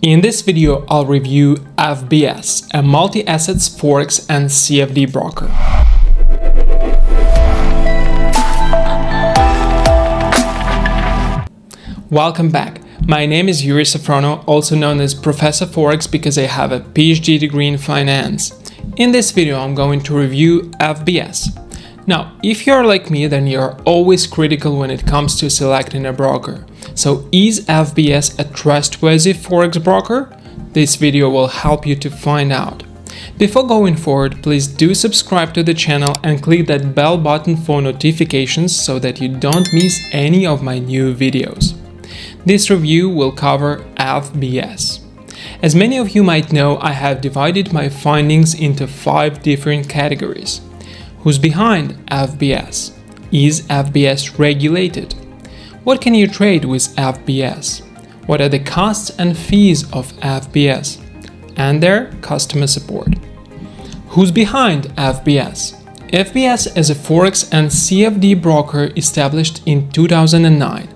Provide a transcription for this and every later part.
In this video, I'll review FBS, a multi-assets forex and CFD broker. Welcome back. My name is Yuri Safrono, also known as Professor Forex because I have a PhD degree in finance. In this video, I'm going to review FBS. Now, if you're like me, then you're always critical when it comes to selecting a broker. So is FBS a trustworthy forex broker? This video will help you to find out. Before going forward, please do subscribe to the channel and click that bell button for notifications so that you don't miss any of my new videos. This review will cover FBS. As many of you might know, I have divided my findings into five different categories. Who's behind FBS? Is FBS regulated? What can you trade with FBS? What are the costs and fees of FBS? And their customer support. Who's behind FBS? FBS is a Forex and CFD broker established in 2009.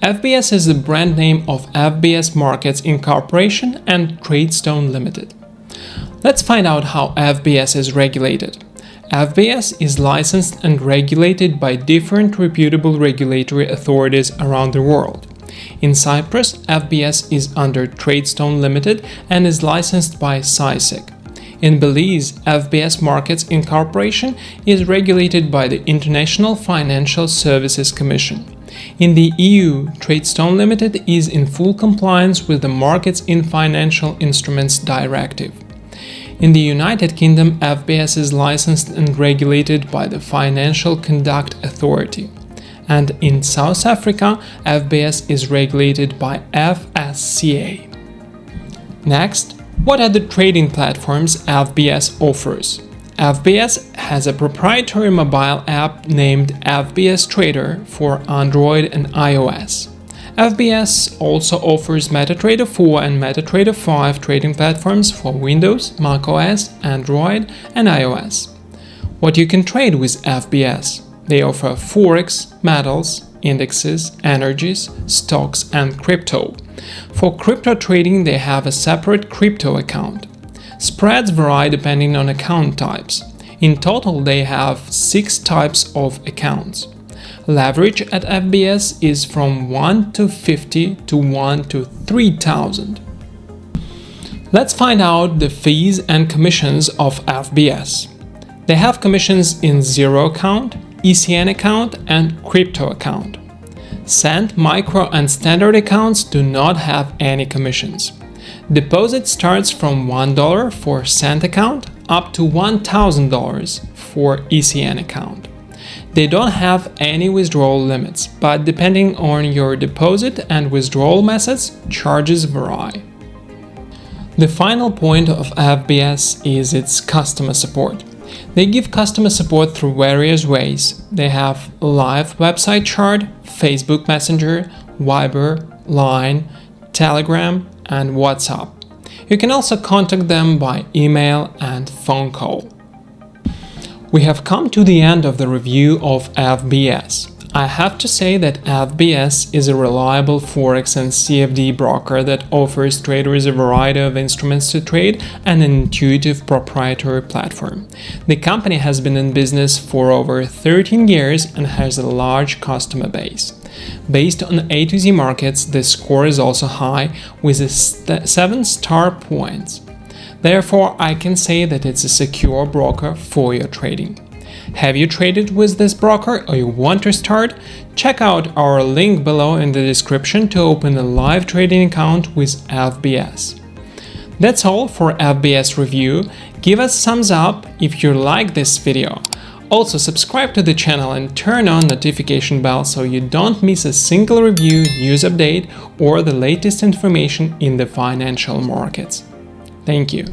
FBS is the brand name of FBS Markets Incorporation and Tradestone Limited. Let's find out how FBS is regulated. FBS is licensed and regulated by different reputable regulatory authorities around the world. In Cyprus, FBS is under Tradestone Limited and is licensed by CySEC. In Belize, FBS Markets Incorporation is regulated by the International Financial Services Commission. In the EU, Tradestone Limited is in full compliance with the Markets in Financial Instruments Directive. In the United Kingdom, FBS is licensed and regulated by the Financial Conduct Authority. And in South Africa, FBS is regulated by FSCA. Next, what are the trading platforms FBS offers? FBS has a proprietary mobile app named FBS Trader for Android and iOS. FBS also offers MetaTrader 4 and MetaTrader 5 trading platforms for Windows, macOS, Android, and iOS. What you can trade with FBS? They offer Forex, metals, indexes, energies, stocks, and crypto. For crypto trading, they have a separate crypto account. Spreads vary depending on account types. In total, they have six types of accounts. Leverage at FBS is from 1 to 50 to 1 to 3000. Let's find out the fees and commissions of FBS. They have commissions in zero account, ECN account and crypto account. Cent, micro and standard accounts do not have any commissions. Deposit starts from $1 for Cent account up to $1,000 for ECN account. They don't have any withdrawal limits, but depending on your deposit and withdrawal methods, charges vary. The final point of FBS is its customer support. They give customer support through various ways. They have live website chat, Facebook Messenger, Viber, Line, Telegram, and WhatsApp. You can also contact them by email and phone call. We have come to the end of the review of FBS. I have to say that FBS is a reliable Forex and CFD broker that offers traders a variety of instruments to trade and an intuitive proprietary platform. The company has been in business for over 13 years and has a large customer base. Based on A to Z markets, the score is also high with 7 star points. Therefore, I can say that it's a secure broker for your trading. Have you traded with this broker or you want to start? Check out our link below in the description to open a live trading account with FBS. That's all for FBS review. Give us thumbs up if you like this video. Also subscribe to the channel and turn on notification bell so you don't miss a single review, news update or the latest information in the financial markets. Thank you.